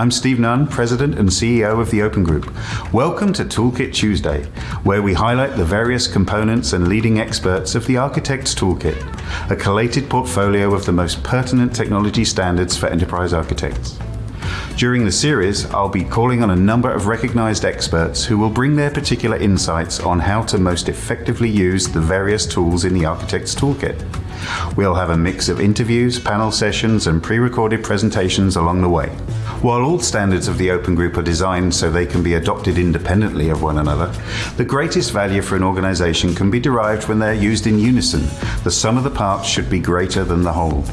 I'm Steve Nunn, President and CEO of the Open Group. Welcome to Toolkit Tuesday, where we highlight the various components and leading experts of the Architect's Toolkit, a collated portfolio of the most pertinent technology standards for enterprise architects. During the series, I'll be calling on a number of recognized experts who will bring their particular insights on how to most effectively use the various tools in the Architect's Toolkit. We'll have a mix of interviews, panel sessions, and pre-recorded presentations along the way. While all standards of the Open Group are designed so they can be adopted independently of one another, the greatest value for an organization can be derived when they're used in unison. The sum of the parts should be greater than the whole.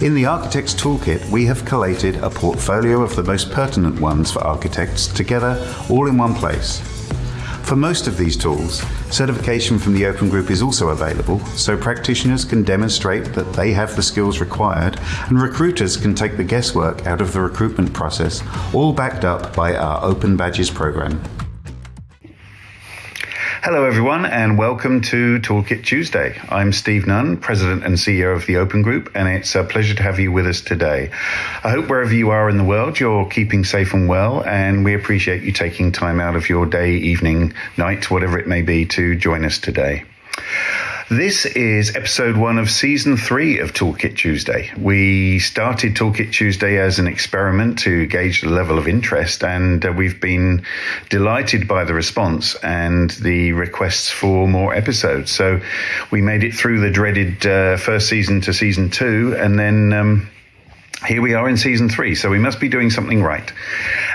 In the Architect's Toolkit, we have collated a portfolio of the most pertinent ones for architects together all in one place. For most of these tools, certification from the Open Group is also available, so practitioners can demonstrate that they have the skills required and recruiters can take the guesswork out of the recruitment process, all backed up by our Open Badges program. Hello, everyone, and welcome to Toolkit Tuesday. I'm Steve Nunn, President and CEO of the Open Group, and it's a pleasure to have you with us today. I hope wherever you are in the world, you're keeping safe and well, and we appreciate you taking time out of your day, evening, night, whatever it may be, to join us today. This is episode one of season three of Toolkit Tuesday. We started Toolkit Tuesday as an experiment to gauge the level of interest, and uh, we've been delighted by the response and the requests for more episodes. So we made it through the dreaded uh, first season to season two, and then. Um, here we are in season three, so we must be doing something right.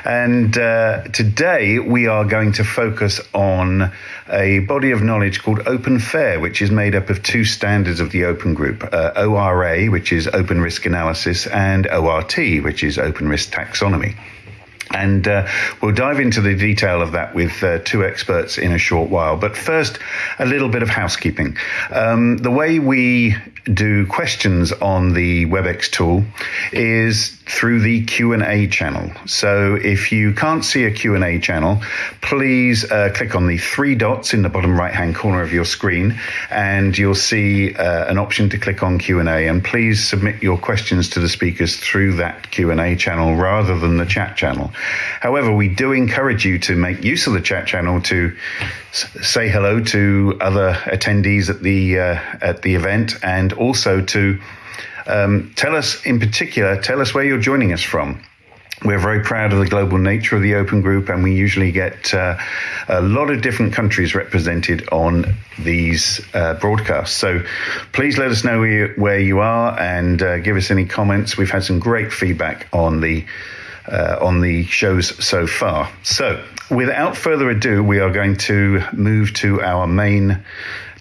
And uh, today we are going to focus on a body of knowledge called Open Fair, which is made up of two standards of the Open Group uh, ORA, which is Open Risk Analysis, and ORT, which is Open Risk Taxonomy. And uh, we'll dive into the detail of that with uh, two experts in a short while. But first, a little bit of housekeeping. Um, the way we do questions on the WebEx tool is through the Q&A channel. So if you can't see a Q&A channel, please uh, click on the three dots in the bottom right-hand corner of your screen and you'll see uh, an option to click on Q&A and please submit your questions to the speakers through that Q&A channel rather than the chat channel. However, we do encourage you to make use of the chat channel to say hello to other attendees at the uh, at the event and also to um, tell us in particular tell us where you're joining us from we're very proud of the global nature of the Open Group, and we usually get uh, a lot of different countries represented on these uh, broadcasts. So please let us know where you, where you are and uh, give us any comments. We've had some great feedback on the uh, on the shows so far. So, without further ado, we are going to move to our main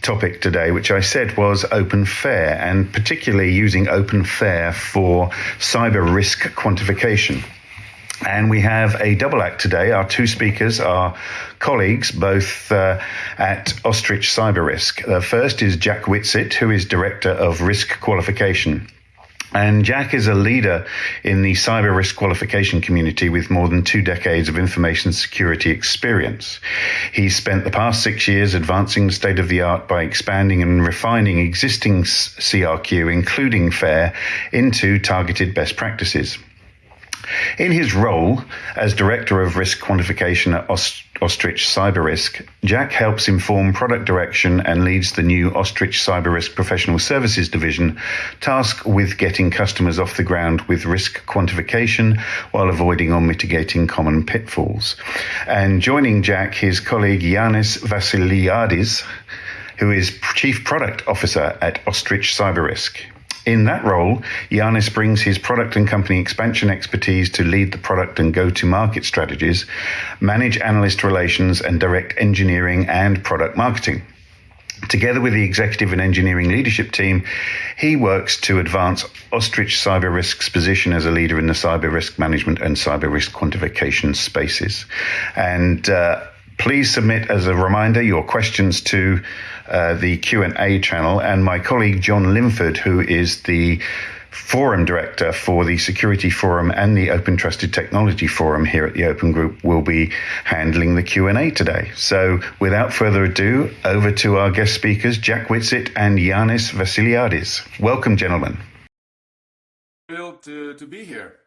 topic today, which I said was Open Fair, and particularly using Open Fair for cyber risk quantification. And we have a double act today. Our two speakers are colleagues, both uh, at Ostrich Cyber Risk. The first is Jack Whitsitt, who is Director of Risk Quantification. And Jack is a leader in the cyber risk quantification community with more than two decades of information security experience. He's spent the past six years advancing the state of the art by expanding and refining existing CRQ, including FAIR, into targeted best practices. In his role as Director of Risk Quantification at Ostrich Cyber Risk, Jack helps inform product direction and leads the new Ostrich Cyber Risk Professional Services Division, tasked with getting customers off the ground with risk quantification while avoiding or mitigating common pitfalls. And joining Jack, his colleague Yanis Vassiliadis, who is Chief Product Officer at Ostrich Cyber Risk. In that role, Yanis brings his product and company expansion expertise to lead the product and go to market strategies, manage analyst relations, and direct engineering and product marketing. Together with the executive and engineering leadership team, he works to advance Ostrich Cyber Risk's position as a leader in the cyber risk management and cyber risk quantification spaces. And uh, please submit as a reminder your questions to uh, the Q&A channel. And my colleague John Linford who is the forum director for the security forum and the open trusted technology forum here at the open group will be handling the q&a today. So without further ado over to our guest speakers jack whitsitt and yanis vassiliadis. Welcome gentlemen. Thrilled to, to be here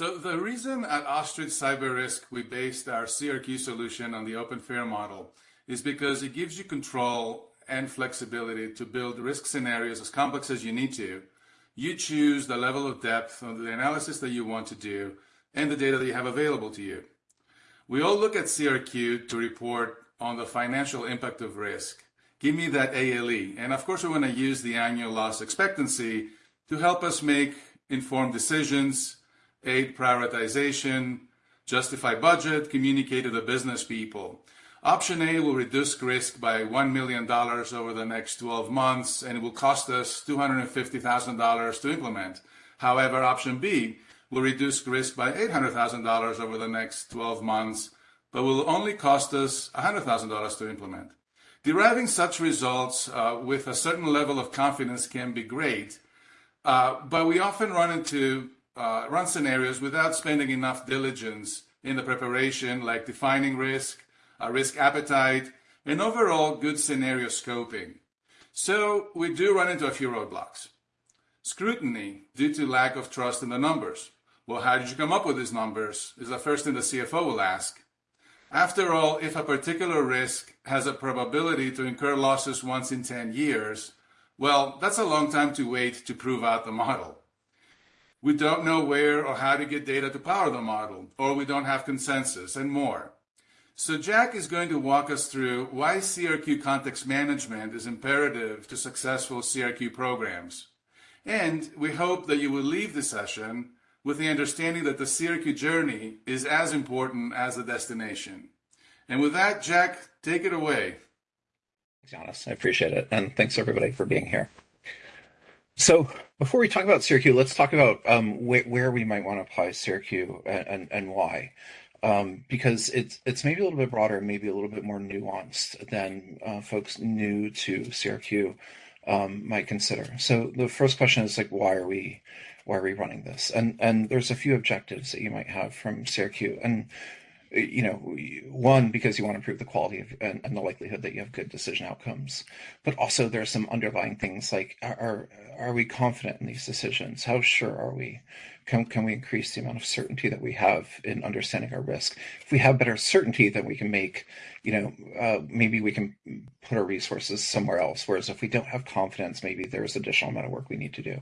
So the reason at Ostrich Cyber Risk we based our CRQ solution on the open fair model is because it gives you control and flexibility to build risk scenarios as complex as you need to. You choose the level of depth of the analysis that you want to do and the data that you have available to you. We all look at CRQ to report on the financial impact of risk. Give me that ALE. And of course, we want to use the annual loss expectancy to help us make informed decisions aid prioritization, justify budget, communicate to the business people. Option A will reduce risk by $1 million over the next 12 months, and it will cost us $250,000 to implement. However, option B will reduce risk by $800,000 over the next 12 months, but will only cost us $100,000 to implement. Deriving such results uh, with a certain level of confidence can be great, uh, but we often run into uh, run scenarios without spending enough diligence in the preparation, like defining risk, uh, risk appetite, and overall good scenario scoping. So we do run into a few roadblocks. Scrutiny due to lack of trust in the numbers. Well, how did you come up with these numbers? Is the first thing the CFO will ask. After all, if a particular risk has a probability to incur losses once in 10 years, well, that's a long time to wait to prove out the model. We don't know where or how to get data to power the model, or we don't have consensus, and more. So Jack is going to walk us through why CRQ context management is imperative to successful CRQ programs. And we hope that you will leave the session with the understanding that the CRQ journey is as important as the destination. And with that, Jack, take it away. Thanks, Yanis. I appreciate it. And thanks everybody for being here. So before we talk about CRQ, let's talk about um, wh where we might want to apply CRQ and, and, and why. Um, because it's it's maybe a little bit broader, maybe a little bit more nuanced than uh, folks new to CRQ um, might consider. So the first question is like, why are we why are we running this? And and there's a few objectives that you might have from CRQ, and you know, one because you want to improve the quality of and, and, the likelihood that you have good decision outcomes, but also there are some underlying things like are are we confident in these decisions? How sure are we? Can can we increase the amount of certainty that we have in understanding our risk? If we have better certainty, then we can make you know, uh, maybe we can put our resources somewhere else. Whereas if we don't have confidence, maybe there's additional amount of work we need to do,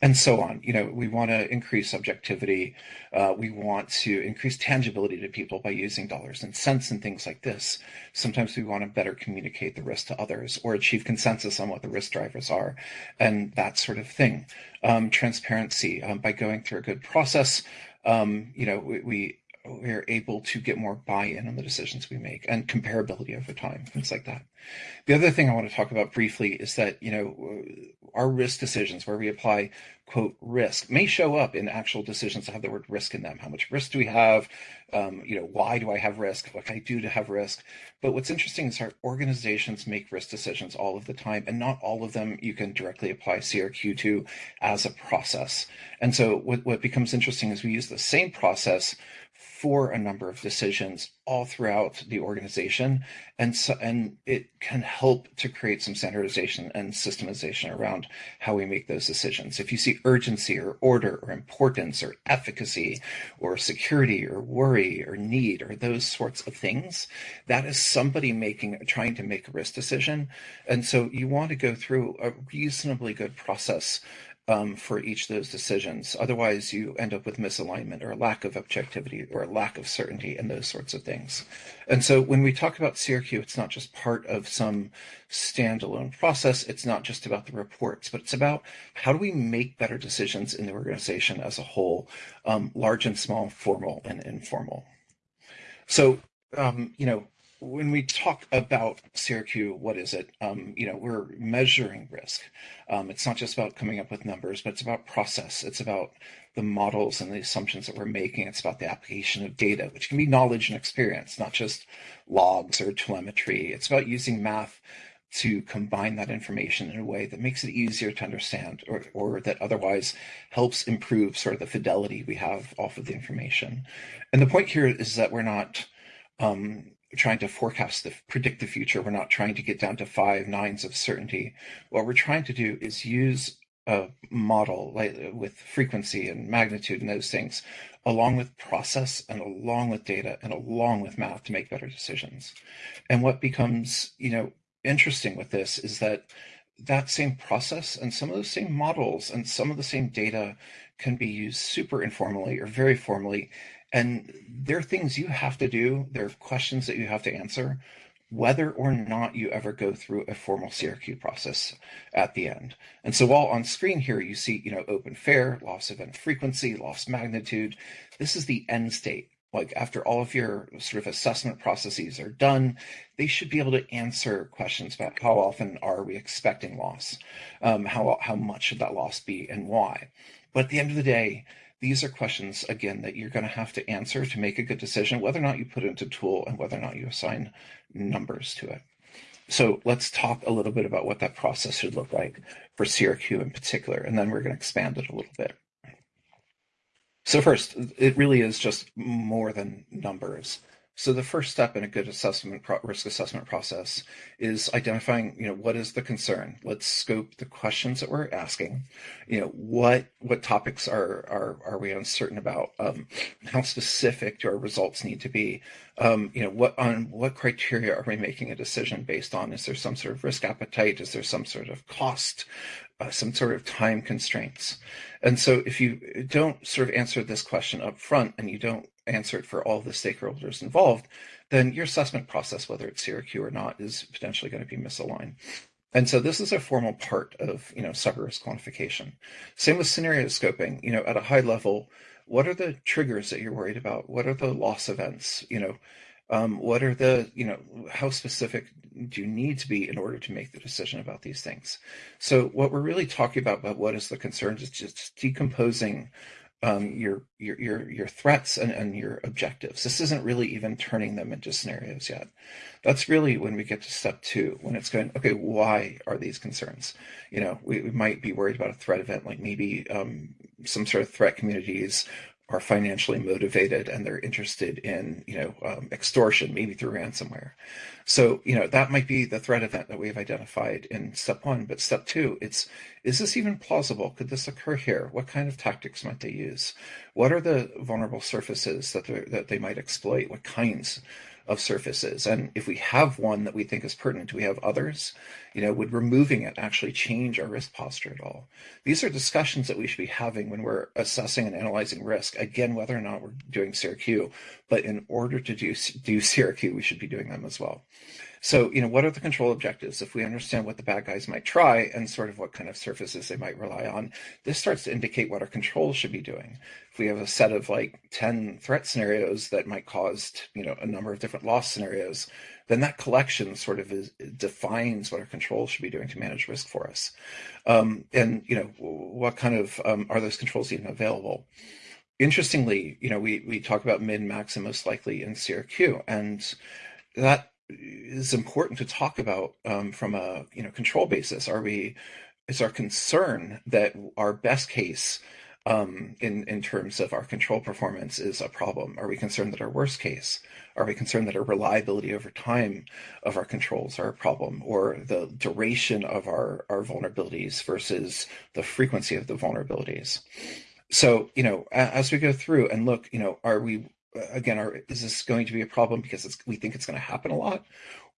and so on. You know, we want to increase subjectivity. Uh, we want to increase tangibility to people by using dollars and cents and things like this. Sometimes we want to better communicate the risk to others or achieve consensus on what the risk drivers are, and that sort of thing. Um, transparency um, by going through a good process. Um, you know, we, we we're able to get more buy-in on the decisions we make and comparability over time, things like that. The other thing I want to talk about briefly is that, you know, our risk decisions where we apply quote risk may show up in actual decisions that have the word risk in them. How much risk do we have? Um, you know, why do I have risk? What can I do to have risk? But what's interesting is our organizations make risk decisions all of the time, and not all of them you can directly apply CRQ to as a process. And so what, what becomes interesting is we use the same process for a number of decisions all throughout the organization. And so and it can help to create some standardization and systemization around how we make those decisions. If you see urgency or order or importance or efficacy or security or worry or need or those sorts of things that is somebody making trying to make a risk decision. And so you want to go through a reasonably good process um, for each of those decisions. Otherwise, you end up with misalignment or lack of objectivity or lack of certainty and those sorts of things. And so when we talk about CRQ, it's not just part of some standalone process. It's not just about the reports, but it's about how do we make better decisions in the organization as a whole, um, large and small, formal and informal. So, um, you know, when we talk about CRQ, what is it? Um, you know, we're measuring risk. Um, it's not just about coming up with numbers, but it's about process. It's about the models and the assumptions that we're making. It's about the application of data, which can be knowledge and experience, not just logs or telemetry. It's about using math to combine that information in a way that makes it easier to understand or, or that otherwise helps improve sort of the fidelity we have off of the information. And the point here is that we're not um, trying to forecast the predict the future. We're not trying to get down to five nines of certainty. What we're trying to do is use a model like with frequency and magnitude and those things, along with process and along with data and along with math to make better decisions. And what becomes, you know, interesting with this is that that same process and some of those same models and some of the same data can be used super informally or very formally. And there are things you have to do, there are questions that you have to answer, whether or not you ever go through a formal CRQ process at the end. And so while on screen here, you see, you know, open fair, loss event frequency, loss magnitude, this is the end state like after all of your sort of assessment processes are done, they should be able to answer questions about how often are we expecting loss, um, how how much should that loss be, and why. But at the end of the day, these are questions again that you're going to have to answer to make a good decision whether or not you put into tool and whether or not you assign numbers to it. So let's talk a little bit about what that process should look like for CRQ in particular, and then we're going to expand it a little bit. So first, it really is just more than numbers. So the first step in a good assessment risk assessment process is identifying, you know, what is the concern? Let's scope the questions that we're asking. You know, what what topics are are are we uncertain about? Um, how specific do our results need to be? Um, you know, what on what criteria are we making a decision based on? Is there some sort of risk appetite? Is there some sort of cost? uh, some sort of time constraints. And so if you don't sort of answer this question up front and you don't answer it for all the stakeholders involved, then your assessment process, whether it's CRQ or not, is potentially going to be misaligned. And so this is a formal part of, you know, cyber risk quantification. Same with scenario scoping, you know, at a high level, what are the triggers that you're worried about? What are the loss events? You know, um, what are the, you know, how specific do you need to be in order to make the decision about these things? So what we're really talking about, about what is the concerns is just decomposing um, your, your, your, your threats and, and your objectives. This isn't really even turning them into scenarios yet. That's really when we get to step two, when it's going, okay, why are these concerns? You know, we, we might be worried about a threat event, like maybe um, some sort of threat communities are financially motivated and they're interested in you know um, extortion maybe through ransomware. So you know that might be the threat event that we've identified in step one. But step two it's is this even plausible? Could this occur here? What kind of tactics might they use? What are the vulnerable surfaces that, that they might exploit? What kinds of surfaces. And if we have one that we think is pertinent, do we have others? You know, would removing it actually change our risk posture at all? These are discussions that we should be having when we're assessing and analyzing risk. Again, whether or not we're doing CRQ, but in order to do, do CRQ, we should be doing them as well. So, you know, what are the control objectives? If we understand what the bad guys might try and sort of what kind of surfaces they might rely on, this starts to indicate what our controls should be doing. If we have a set of like 10 threat scenarios that might cause, you know, a number of different loss scenarios, then that collection sort of is, defines what our controls should be doing to manage risk for us. Um, and, you know, what kind of, um, are those controls even available? Interestingly, you know, we, we talk about min, max, and most likely in CRQ, and that is important to talk about um, from a you know control basis. Are we is our concern that our best case um, in in terms of our control performance is a problem? Are we concerned that our worst case? Are we concerned that our reliability over time of our controls are a problem, or the duration of our our vulnerabilities versus the frequency of the vulnerabilities? So you know, as we go through and look, you know, are we again, are, is this going to be a problem because we think it's going to happen a lot?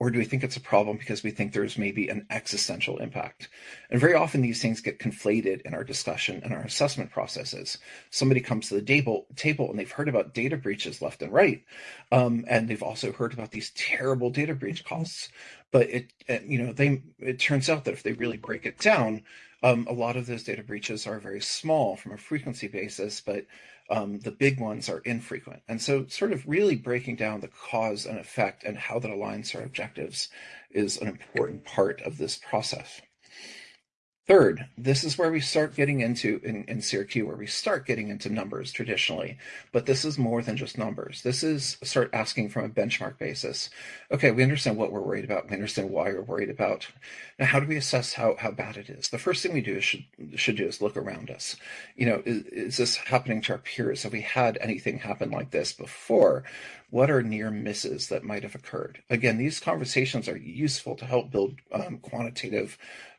Or do we think it's a problem because we think there's maybe an existential impact? And very often these things get conflated in our discussion and our assessment processes. Somebody comes to the table, table and they've heard about data breaches left and right. Um, and they've also heard about these terrible data breach costs. But it, you know, they, it turns out that if they really break it down, um, a lot of those data breaches are very small from a frequency basis, but um, the big ones are infrequent. And so sort of really breaking down the cause and effect and how that aligns our objectives is an important part of this process. Third, this is where we start getting into in, in CRQ, where we start getting into numbers traditionally, but this is more than just numbers. This is start asking from a benchmark basis. Okay, we understand what we're worried about. We understand why we're worried about. Now, how do we assess how, how bad it is? The first thing we do is should, should do is look around us. You know, is, is this happening to our peers? Have we had anything happen like this before? What are near misses that might have occurred? Again, these conversations are useful to help build um, quantitative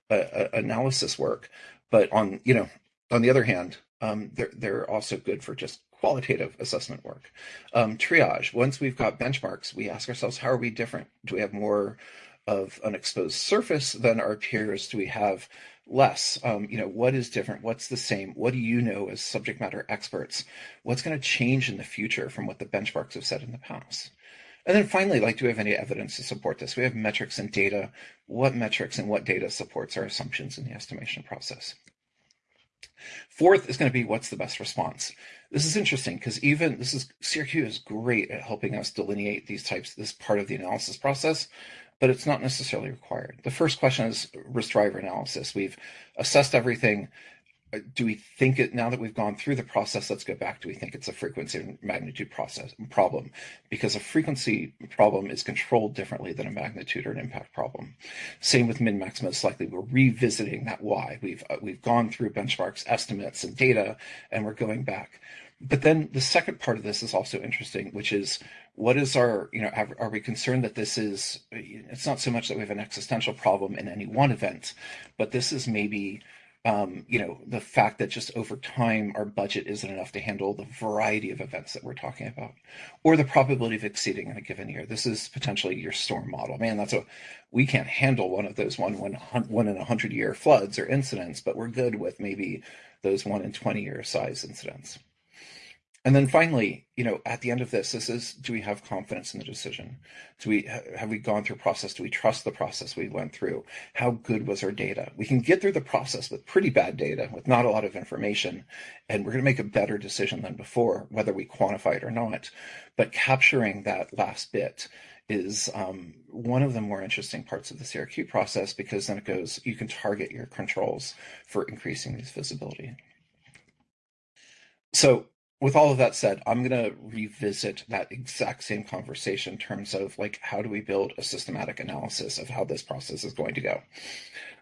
analysis work. But on you know on the other hand, um, they're they're also good for just qualitative assessment work. Um, triage. Once we've got benchmarks, we ask ourselves, how are we different? Do we have more of an exposed surface than our peers? Do we have less? Um, you know, what is different? What's the same? What do you know as subject matter experts? What's going to change in the future from what the benchmarks have said in the past? And then finally, like, do we have any evidence to support this? We have metrics and data. What metrics and what data supports our assumptions in the estimation process? Fourth is going to be what's the best response. This is interesting because even this is CRQ is great at helping us delineate these types, this part of the analysis process, but it's not necessarily required. The first question is risk driver analysis. We've assessed everything do we think it now that we've gone through the process let's go back. Do we think it's a frequency and magnitude process problem? Because a frequency problem is controlled differently than a magnitude or an impact problem. Same with min max most likely. We're revisiting that why we've uh, we've gone through benchmarks estimates and data and we're going back. But then the second part of this is also interesting which is what is our you know are we concerned that this is it's not so much that we have an existential problem in any one event but this is maybe um, you know, the fact that just over time our budget isn't enough to handle the variety of events that we're talking about, or the probability of exceeding in a given year. This is potentially your storm model. Man, that's a we can't handle one of those one one one in a hundred year floods or incidents, but we're good with maybe those one in twenty year size incidents. And then finally, you know, at the end of this, this is, do we have confidence in the decision? Do we, have we gone through process? Do we trust the process we went through? How good was our data? We can get through the process with pretty bad data, with not a lot of information, and we're going to make a better decision than before, whether we quantify it or not. But capturing that last bit is um, one of the more interesting parts of the CRQ process because then it goes, you can target your controls for increasing this visibility. So with all of that said, I'm going to revisit that exact same conversation in terms of like, how do we build a systematic analysis of how this process is going to go?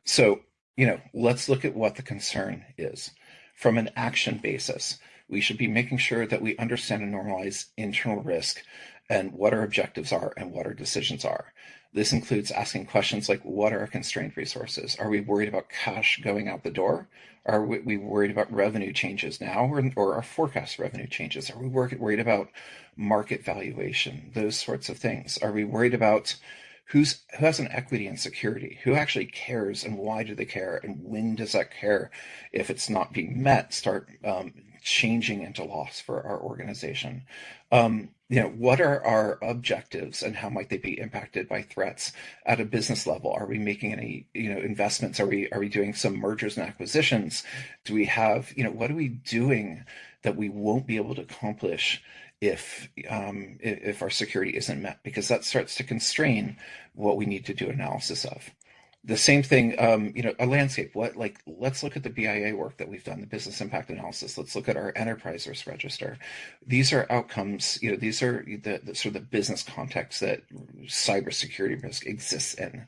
So, you know, let's look at what the concern is. From an action basis, we should be making sure that we understand and normalize internal risk and what our objectives are and what our decisions are. This includes asking questions like what are our constrained resources? Are we worried about cash going out the door? Are we worried about revenue changes now or, or our forecast revenue changes? Are we worried about market valuation? Those sorts of things. Are we worried about who's who has an equity in security? Who actually cares and why do they care? And when does that care, if it's not being met, start um, changing into loss for our organization? Um, you know, what are our objectives and how might they be impacted by threats at a business level? Are we making any, you know, investments? Are we are we doing some mergers and acquisitions? Do we have, you know, what are we doing that we won't be able to accomplish if um, if our security isn't met? Because that starts to constrain what we need to do analysis of the same thing, um, you know, a landscape. What like let's look at the BIA work that we've done, the business impact analysis. Let's look at our enterprise risk register. These are outcomes. You know, these are the, the sort of the business context that cybersecurity risk exists in.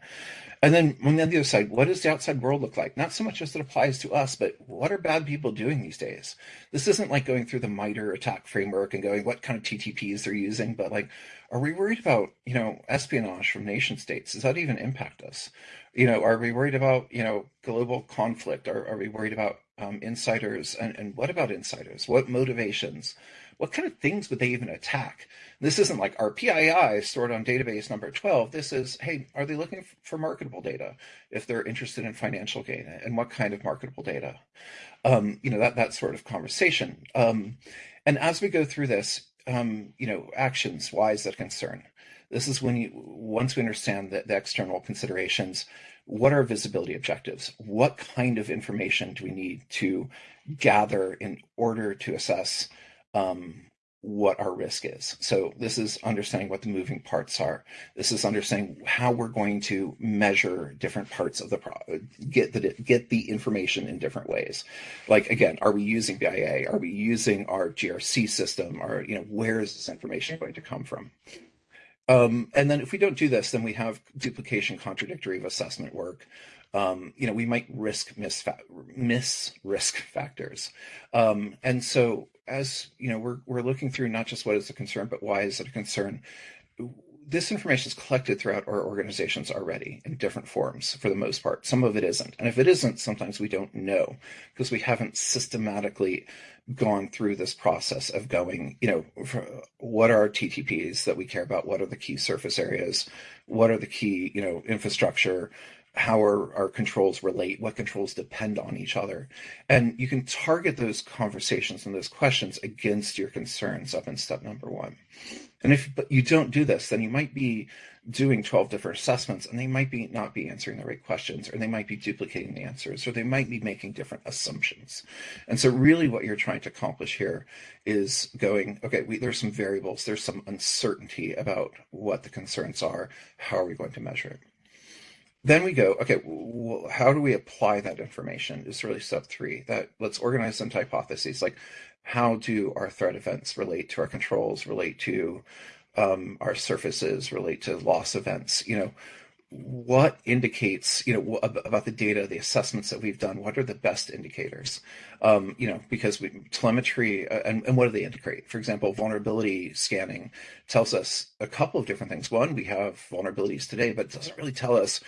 And then on the other side, what does the outside world look like? Not so much as it applies to us, but what are bad people doing these days? This isn't like going through the MITRE ATT&CK framework and going what kind of TTPs they're using, but like, are we worried about, you know, espionage from nation states? Does that even impact us? You know, are we worried about, you know, global conflict? Are, are we worried about um, insiders? And, and what about insiders? What motivations? what kind of things would they even attack? This isn't like our PII stored on database number 12. This is, hey, are they looking for marketable data if they're interested in financial gain and what kind of marketable data? Um, you know, that, that sort of conversation. Um, and as we go through this, um, you know, actions, why is that concern? This is when you, once we understand the, the external considerations, what are visibility objectives? What kind of information do we need to gather in order to assess um, what our risk is. So this is understanding what the moving parts are. This is understanding how we're going to measure different parts of the pro- get the get the information in different ways. Like again, are we using BIA? Are we using our GRC system? Or you know, where is this information going to come from? Um, and then if we don't do this, then we have duplication, contradictory of assessment work. Um, you know, we might risk miss, miss risk factors. Um, and so as you know, we're we're looking through not just what is a concern, but why is it a concern. this information is collected throughout our organizations already in different forms for the most part. Some of it isn't. And if it isn't, sometimes we don't know because we haven't systematically gone through this process of going, you know, what are our TTPs that we care about? What are the key surface areas? What are the key, you know, infrastructure? How are our controls relate? What controls depend on each other? And you can target those conversations and those questions against your concerns up in step number one. And if you don't do this, then you might be doing 12 different assessments and they might be not be answering the right questions or they might be duplicating the answers or they might be making different assumptions and so really what you're trying to accomplish here is going okay we, there's some variables there's some uncertainty about what the concerns are how are we going to measure it then we go okay well, how do we apply that information is really step three that let's organize some hypotheses like how do our threat events relate to our controls relate to um, our surfaces relate to loss events? You know what indicates you know about the data the assessments that we've done what are the best indicators? Um, you know because we, telemetry uh, and, and what do they indicate? For example vulnerability scanning tells us a couple of different things. One we have vulnerabilities today but it doesn't really tell us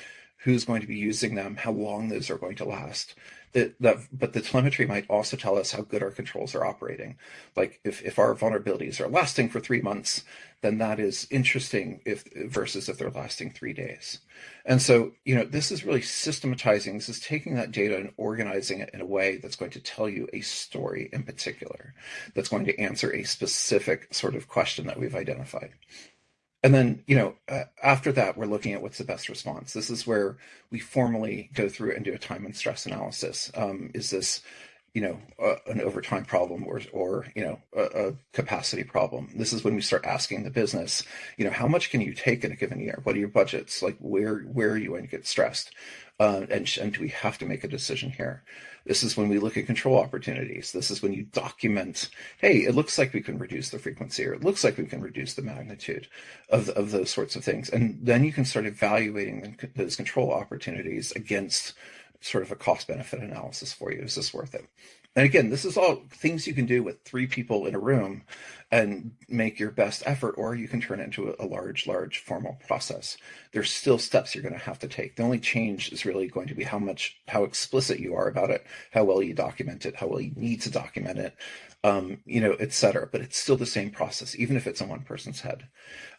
who's going to be using them how long those are going to last. That, that but the telemetry might also tell us how good our controls are operating. Like if, if our vulnerabilities are lasting for three months then that is interesting if versus if they're lasting three days. And so you know this is really systematizing this is taking that data and organizing it in a way that's going to tell you a story in particular that's going to answer a specific sort of question that we've identified and then you know uh, after that we're looking at what's the best response. This is where we formally go through and do a time and stress analysis. Um, is this you know uh, an overtime problem or or you know a, a, capacity problem? This is when we start asking the business you know how much can you take in a given year? What are your budgets? Like where where are you going to get stressed uh, and, and we have to make a decision here this is when we look at control opportunities. This is when you document, hey, it looks like we can reduce the frequency or it looks like we can reduce the magnitude of, of those sorts of things. And then you can start evaluating those control opportunities against sort of a cost benefit analysis for you. Is this worth it? And again, this is all things you can do with three people in a room and make your best effort, or you can turn it into a, large, large formal process. There's still steps you're going to have to take. The only change is really going to be how much, how explicit you are about it, how well you document it, how well you need to document it, um, you know, et cetera. But it's still the same process, even if it's in one person's head.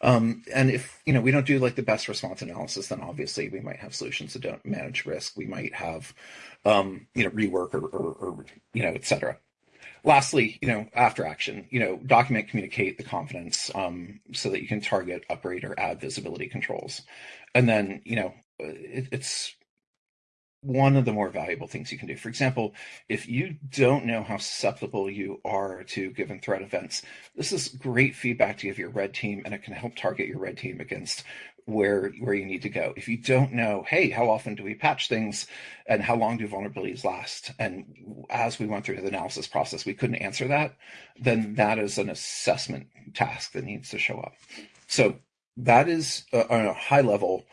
Um, and if, you know, we don't do like the best response analysis, then obviously we might have solutions that don't manage risk. We might have, um, you know, rework or, or, or you know, et cetera lastly, you know, after action, you know, document, communicate the confidence um, so that you can target, upgrade, or add visibility controls. And then, you know, it, it's one of the more valuable things you can do. For example, if you don't know how susceptible you are to given threat events, this is great feedback to give your red team, and it can help target your red team against where where you need to go. If you don't know, hey, how often do we patch things and how long do vulnerabilities last? And as we went through the analysis process, we couldn't answer that, then that is an assessment task that needs to show up. So that is uh, on a high level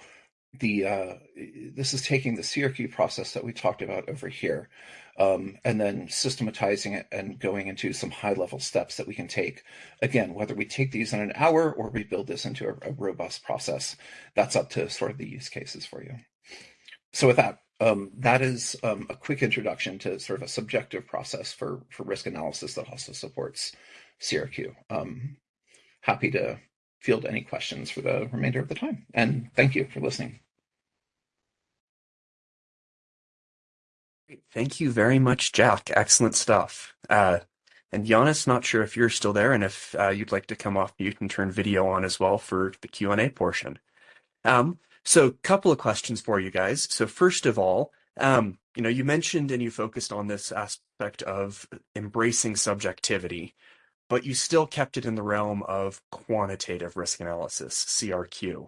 the uh, this is taking the CRQ process that we talked about over here um, and then systematizing it and going into some high level steps that we can take. Again, whether we take these in an hour or we build this into a, a robust process, that's up to sort of the use cases for you. So with that, um, that is um, a quick introduction to sort of a subjective process for, for risk analysis that also supports CRQ. Um, happy to field any questions for the remainder of the time. And thank you for listening. Thank you very much, Jack. Excellent stuff. Uh, and Yanis, not sure if you're still there and if uh, you'd like to come off mute and turn video on as well for the Q&A portion. Um, so a couple of questions for you guys. So first of all, um, you know, you mentioned and you focused on this aspect of embracing subjectivity, but you still kept it in the realm of quantitative risk analysis, CRQ.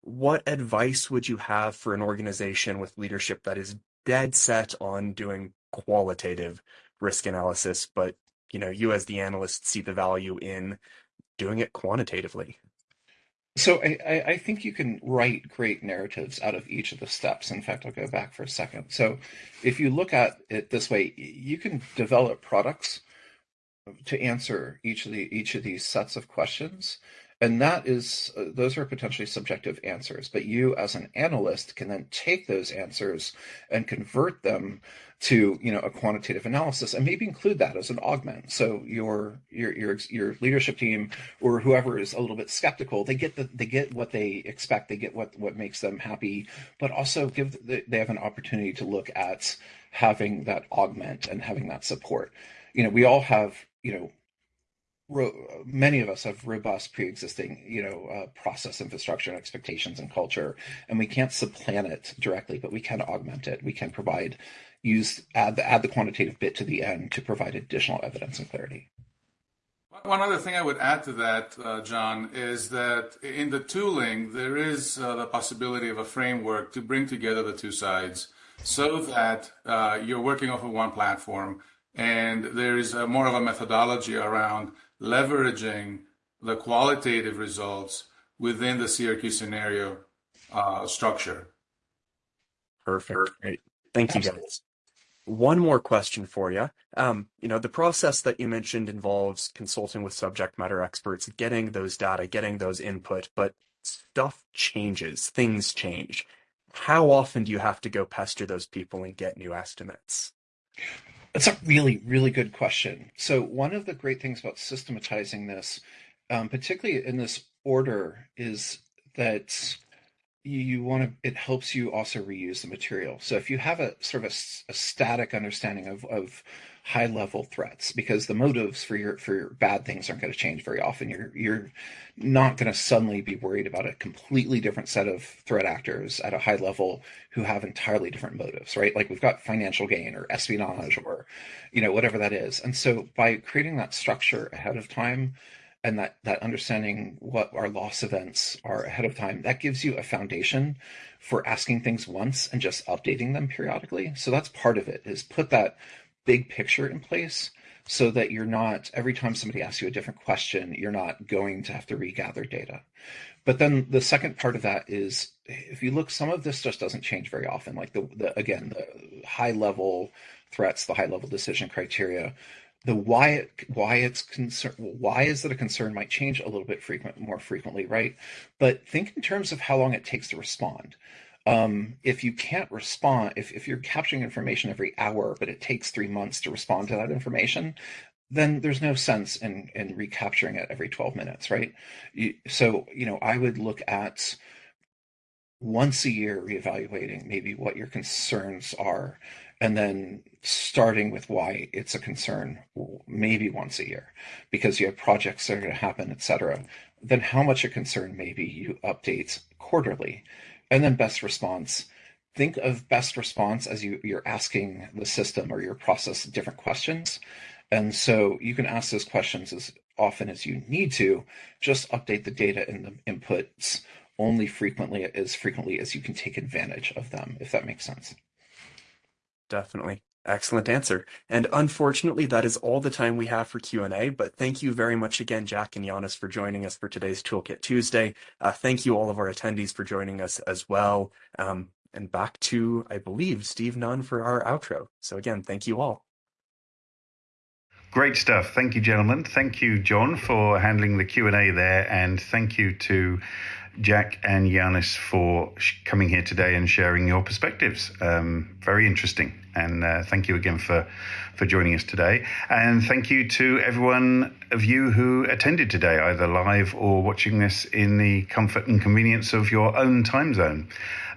What advice would you have for an organization with leadership that is dead set on doing qualitative risk analysis, but you know, you as the analyst see the value in doing it quantitatively. So I, I think you can write great narratives out of each of the steps. In fact, I'll go back for a second. So if you look at it this way, you can develop products to answer each of the each of these sets of questions And that is, uh, those are potentially subjective answers. But you, as an analyst, can then take those answers and convert them to, you know, a quantitative analysis, and maybe include that as an augment. So your your your your leadership team or whoever is a little bit skeptical, they get the they get what they expect, they get what what makes them happy, but also give they have an opportunity to look at having that augment and having that support. You know, we all have, you know, ro- many of us have robust pre-existing, you know, uh, process infrastructure and expectations and culture, and we can't supplant it directly, but we can augment it. We can provide, use add the add the quantitative bit to the end to provide additional evidence and clarity. One other thing I would add to that, uh, John, is that in the tooling, there is uh, the possibility of a framework to bring together the two sides so that uh, you're working off of one platform and there is more of a methodology around leveraging the qualitative results within the CRQ scenario uh, structure. Perfect. Great. Thank you, guys. One more question for you. Um, you know, the process that you mentioned involves consulting with subject matter experts, getting those data, getting those input, but stuff changes, things change how often do you have to go pester those people and get new estimates? That's a really, really good question. So, one of the great things about systematizing this, um, particularly in this order, is that you want to it helps you also reuse the material so if you have a sort of a, a static understanding of, of high level threats because the motives for your for your bad things aren't going to change very often. You're you're not going to suddenly be worried about a completely different set of threat actors at a high level who have entirely different motives right? Like we've got financial gain or espionage or you know whatever that is. And so by creating that structure ahead of time and that that understanding what our loss events are ahead of time that gives you a foundation for asking things once and just updating them periodically. So that's part of it is put that big picture in place so that you're not every time somebody asks you a different question you're not going to have to regather data. But then the second part of that is if you look some of this just doesn't change very often. Like the, the again the high level threats the high level decision criteria the why it, why it's concern why is it a concern might change a little bit frequent more frequently right? But think in terms of how long it takes to respond um, if you can't respond if, if you're capturing information every hour but it takes three months to respond to that information then there's no sense in in recapturing it every 12 minutes right? You, so you know i would look at once a year reevaluating maybe what your concerns are and then starting with why it's a concern maybe once a year because you have projects that are going to happen etc then how much a concern maybe you update quarterly and then best response. Think of best response as you, you're asking the system or your process different questions. And so you can ask those questions as often as you need to. Just update the data and the inputs only frequently as frequently as you can take advantage of them if that makes sense. Definitely. Excellent answer. And unfortunately, that is all the time we have for Q&A, but thank you very much again, Jack and Yanis, for joining us for today's Toolkit Tuesday. Uh, thank you all of our attendees for joining us as well. Um, and back to, I believe, Steve Nunn for our outro. So again, thank you all. Great stuff. Thank you, gentlemen. Thank you, John, for handling the Q&A there. And thank you to Jack and Yanis for coming here today and sharing your perspectives. Um, very interesting. And uh, thank you again for, for joining us today. And thank you to everyone of you who attended today, either live or watching this in the comfort and convenience of your own time zone.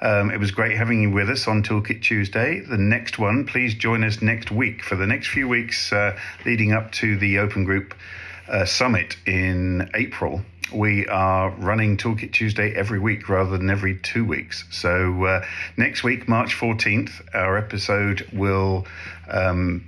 Um, it was great having you with us on Toolkit Tuesday. The next one, please join us next week for the next few weeks uh, leading up to the Open Group uh, Summit in April we are running Toolkit Tuesday every week rather than every two weeks. So uh, next week, March 14th, our episode will um,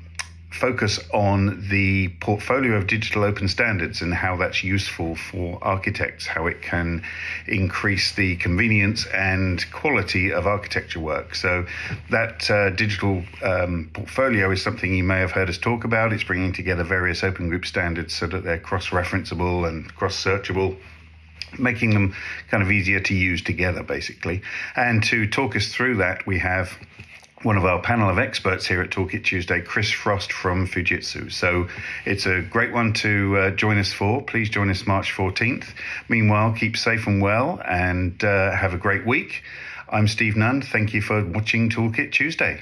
focus on the portfolio of digital open standards and how that's useful for architects, how it can increase the convenience and quality of architecture work. So, that uh, digital um, portfolio is something you may have heard us talk about. It's bringing together various open group standards so that they're cross referenceable and cross searchable making them kind of easier to use together, basically. And to talk us through that, we have one of our panel of experts here at Toolkit Tuesday, Chris Frost from Fujitsu. So it's a great one to uh, join us for. Please join us March 14th. Meanwhile, keep safe and well and uh, have a great week. I'm Steve Nunn. Thank you for watching Toolkit Tuesday.